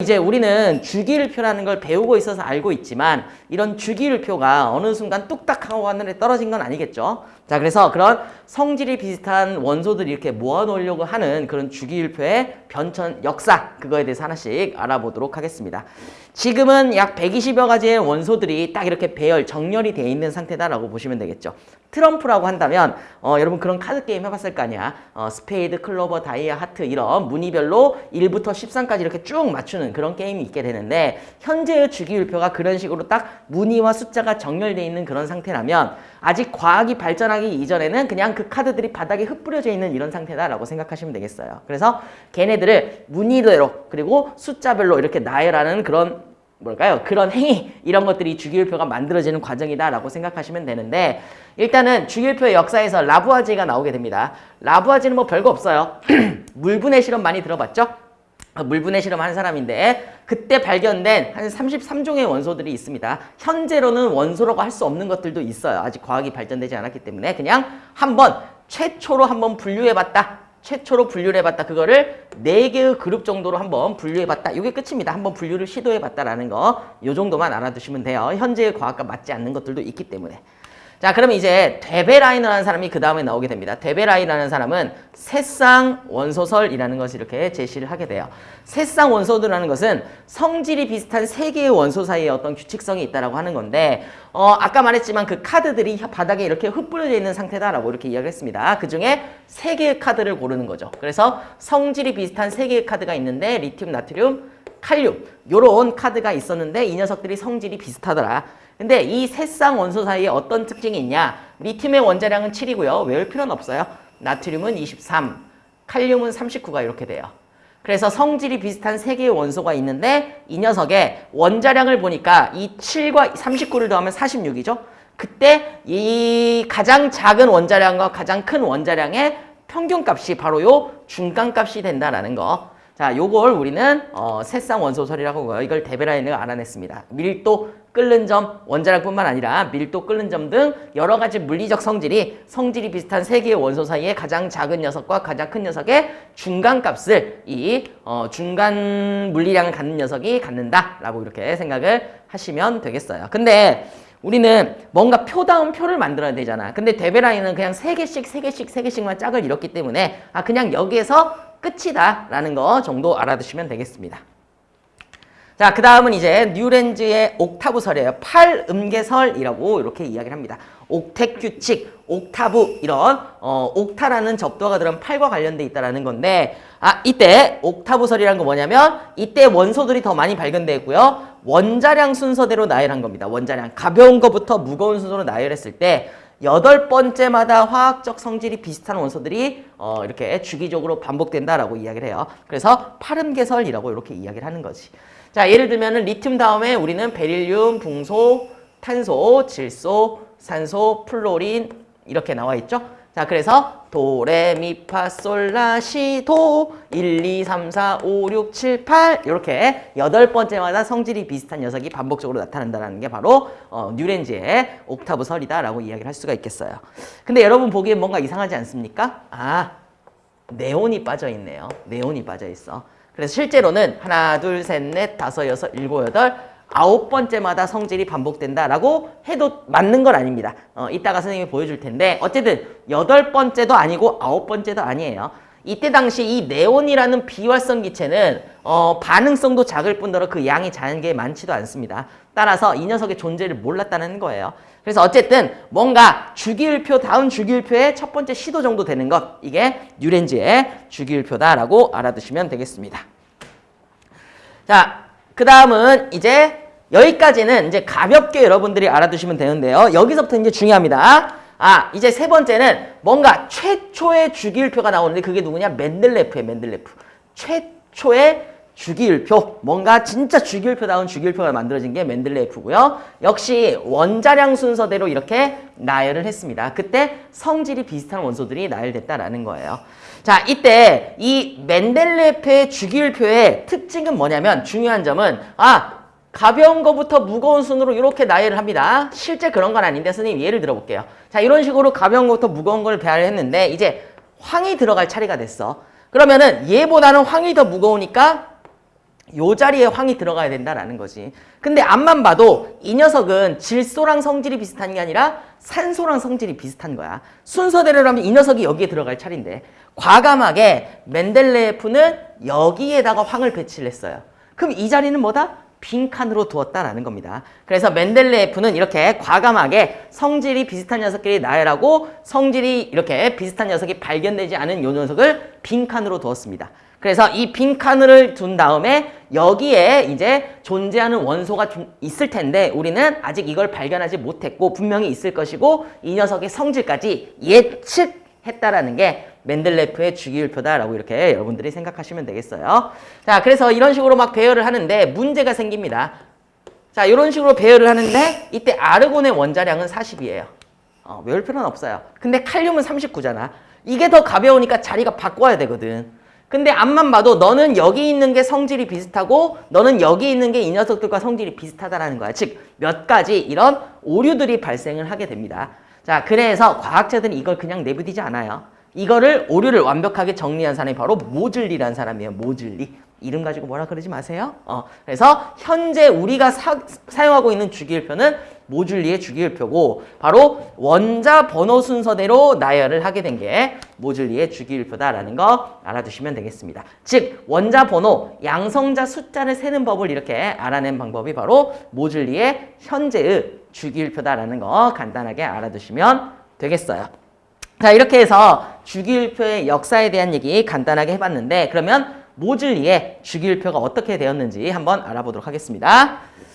이제 우리는 주기율표라는 걸 배우고 있어서 알고 있지만 이런 주기율표가 어느 순간 뚝딱 하고 하늘에 떨어진 건 아니겠죠. 자 그래서 그런 성질이 비슷한 원소들이 이렇게 모아놓으려고 하는 그런 주기율표의 변천 역사 그거에 대해서 하나씩 알아보도록 하겠습니다. 지금은 약 120여 가지의 원소들이 딱 이렇게 배열, 정렬이 되어 있는 상태다라고 보시면 되겠죠. 트럼프라고 한다면 어, 여러분 그런 카드 게임 해봤을 거 아니야. 어, 스페이드, 클로버, 다이아, 하트 이런 무늬별로 1부터 13까지 이렇게 쭉 맞추는 그런 게임이 있게 되는데 현재의 주기율표가 그런 식으로 딱 무늬와 숫자가 정렬되어 있는 그런 상태라면 아직 과학이 발전하기 이전에는 그냥 그 카드들이 바닥에 흩뿌려져 있는 이런 상태다라고 생각하시면 되겠어요. 그래서 걔네 들을 무늬대로 그리고 숫자별로 이렇게 나열하는 그런 뭘까요? 그런 행위 이런 것들이 주기율표가 만들어지는 과정이다라고 생각하시면 되는데 일단은 주기율표의 역사에서 라부아지가 나오게 됩니다. 라부아지는 뭐 별거 없어요. 물분해 실험 많이 들어봤죠? 물분해 실험 한 사람인데 그때 발견된 한 33종의 원소들이 있습니다. 현재로는 원소라고 할 수 없는 것들도 있어요. 아직 과학이 발전되지 않았기 때문에 그냥 한번 최초로 한번 분류해봤다. 최초로 분류를 해봤다. 그거를 네개의 그룹 정도로 한번 분류해봤다. 이게 끝입니다. 한번 분류를 시도해봤다라는 거. 이 정도만 알아두시면 돼요. 현재의 과학과 맞지 않는 것들도 있기 때문에. 자, 그러면 이제 데베라인이라는 사람이 그 다음에 나오게 됩니다. 데베라인이라는 사람은 새쌍 원소설이라는 것을 이렇게 제시를 하게 돼요. 새쌍 원소들이라는 것은 성질이 비슷한 세 개의 원소 사이에 어떤 규칙성이 있다라고 하는 건데 어, 아까 말했지만 그 카드들이 바닥에 이렇게 흩뿌려져 있는 상태다라고 이렇게 이야기를 했습니다. 그 중에 세 개의 카드를 고르는 거죠. 그래서 성질이 비슷한 세 개의 카드가 있는데 리튬, 나트륨, 칼륨 요런 카드가 있었는데 이 녀석들이 성질이 비슷하더라. 근데 이 새쌍 원소 사이에 어떤 특징이 있냐? 리튬의 원자량은 7이고요. 외울 필요는 없어요. 나트륨은 23, 칼륨은 39가 이렇게 돼요. 그래서 성질이 비슷한 세 개의 원소가 있는데 이 녀석의 원자량을 보니까 이 7과 39를 더하면 46이죠. 그때 이 가장 작은 원자량과 가장 큰 원자량의 평균값이 바로 요 중간값이 된다라는 거. 자, 요걸 우리는 어, 새쌍 원소설이라고 하고요. 이걸 데베라인을 알아냈습니다. 밀도, 끓는 점, 원자량뿐만 아니라 밀도, 끓는 점 등 여러 가지 물리적 성질이 성질이 비슷한 세 개의 원소 사이에 가장 작은 녀석과 가장 큰 녀석의 중간값을 이 어, 중간 물리량을 갖는 녀석이 갖는다라고 이렇게 생각을 하시면 되겠어요. 근데 우리는 뭔가 표다운 표를 만들어야 되잖아. 근데 데베라인은 그냥 세개씩세개씩세개씩만 짝을 이뤘기 때문에 아 그냥 여기에서 끝이다 라는 거 정도 알아두시면 되겠습니다. 자, 그 다음은 이제 뉴렌즈의 옥타브설이에요. 8음계설이라고 이렇게 이야기를 합니다. 옥택 규칙, 옥타브 이런 어, 옥타라는 접두가 들은 8과 관련돼 있다는 건데 아 이때 옥타브설이라는 거 뭐냐면 이때 원소들이 더 많이 발견되고요. 원자량 순서대로 나열한 겁니다. 원자량 가벼운 것부터 무거운 순서로 나열했을 때 여덟 번째마다 화학적 성질이 비슷한 원소들이 어, 이렇게 주기적으로 반복된다라고 이야기를 해요. 그래서 팔음계설이라고 이렇게 이야기를 하는 거지. 자, 예를 들면 리튬 다음에 우리는 베릴륨, 붕소, 탄소, 질소, 산소, 플로린 이렇게 나와 있죠. 자, 그래서 도, 레, 미, 파, 솔, 라, 시, 도 1, 2, 3, 4, 5, 6, 7, 8 이렇게 여덟 번째마다 성질이 비슷한 녀석이 반복적으로 나타난다는 게 바로 어, 뉴랜즈의 옥타브 설이다라고 이야기를 할 수가 있겠어요. 근데 여러분 보기엔 뭔가 이상하지 않습니까? 아, 네온이 빠져 있네요. 네온이 빠져 있어. 그래서 실제로는 하나, 둘, 셋, 넷, 다섯, 여섯, 일곱, 여덟 아홉 번째마다 성질이 반복된다라고 해도 맞는 건 아닙니다. 어, 이따가 선생님이 보여줄 텐데 어쨌든 여덟 번째도 아니고 아홉 번째도 아니에요. 이때 당시 이 네온이라는 비활성 기체는 어, 반응성도 작을 뿐더러 그 양이 자연계에 많지도 않습니다. 따라서 이 녀석의 존재를 몰랐다는 거예요. 그래서 어쨌든 뭔가 주기율표 다운 주기율표의 첫 번째 시도 정도 되는 것 이게 뉴렌즈의 주기율표다라고 알아두시면 되겠습니다. 자, 그 다음은 이제 여기까지는 이제 가볍게 여러분들이 알아두시면 되는데요. 여기서부터 이제 중요합니다. 아, 이제 세 번째는 뭔가 최초의 주기율표가 나오는데 그게 누구냐? 맨들레프예요, 맨들레프. 최초의 주기율표, 뭔가 진짜 주기율표다운 주기율표가 만들어진 게 맨들레프고요. 역시 원자량 순서대로 이렇게 나열을 했습니다. 그때 성질이 비슷한 원소들이 나열됐다라는 거예요. 자, 이때 이 맨델레프의 주기율표의 특징은 뭐냐면 중요한 점은 아, 가벼운 것부터 무거운 순으로 이렇게 나열을 합니다. 실제 그런 건 아닌데 선생님 예를 들어볼게요. 자, 이런 식으로 가벼운 것부터 무거운 걸 배열을 했는데 이제 황이 들어갈 차례가 됐어. 그러면은 얘보다는 황이 더 무거우니까 요 자리에 황이 들어가야 된다라는 거지. 근데 앞만 봐도 이 녀석은 질소랑 성질이 비슷한 게 아니라 산소랑 성질이 비슷한 거야. 순서대로라면 이 녀석이 여기에 들어갈 차례인데 과감하게 멘델레예프는 여기에다가 황을 배치를 했어요. 그럼 이 자리는 뭐다? 빈칸으로 두었다라는 겁니다. 그래서 멘델레예프는 이렇게 과감하게 성질이 비슷한 녀석끼리 나열하고 성질이 이렇게 비슷한 녀석이 발견되지 않은 요 녀석을 빈칸으로 두었습니다. 그래서 이 빈칸을 둔 다음에 여기에 이제 존재하는 원소가 좀 있을 텐데 우리는 아직 이걸 발견하지 못했고 분명히 있을 것이고 이 녀석의 성질까지 예측했다라는 게 맨델레프의 주기율표다라고 이렇게 여러분들이 생각하시면 되겠어요. 자, 그래서 이런 식으로 막 배열을 하는데 문제가 생깁니다. 자, 이런 식으로 배열을 하는데 이때 아르곤의 원자량은 40이에요. 어, 외울 필요는 없어요. 근데 칼륨은 39잖아. 이게 더 가벼우니까 자리가 바꿔야 되거든. 근데 앞만 봐도 너는 여기 있는 게 성질이 비슷하고 너는 여기 있는 게 이 녀석들과 성질이 비슷하다라는 거야. 즉 몇 가지 이런 오류들이 발생을 하게 됩니다. 자, 그래서 과학자들은 이걸 그냥 내부디지 않아요. 이거를 오류를 완벽하게 정리한 사람이 바로 모즐리라는 사람이에요. 모즐리. 이름 가지고 뭐라 그러지 마세요. 어, 그래서 현재 우리가 사, 사용하고 있는 주기율표는 모즐리의 주기율표고 바로 원자 번호 순서대로 나열을 하게 된 게 모즐리의 주기율표다라는 거 알아두시면 되겠습니다. 즉 원자 번호, 양성자 숫자를 세는 법을 이렇게 알아낸 방법이 바로 모즐리의 현재의 주기율표다라는 거 간단하게 알아두시면 되겠어요. 자 이렇게 해서 주기율표의 역사에 대한 얘기 간단하게 해봤는데 그러면 모즐리의 주기율표가 어떻게 되었는지 한번 알아보도록 하겠습니다.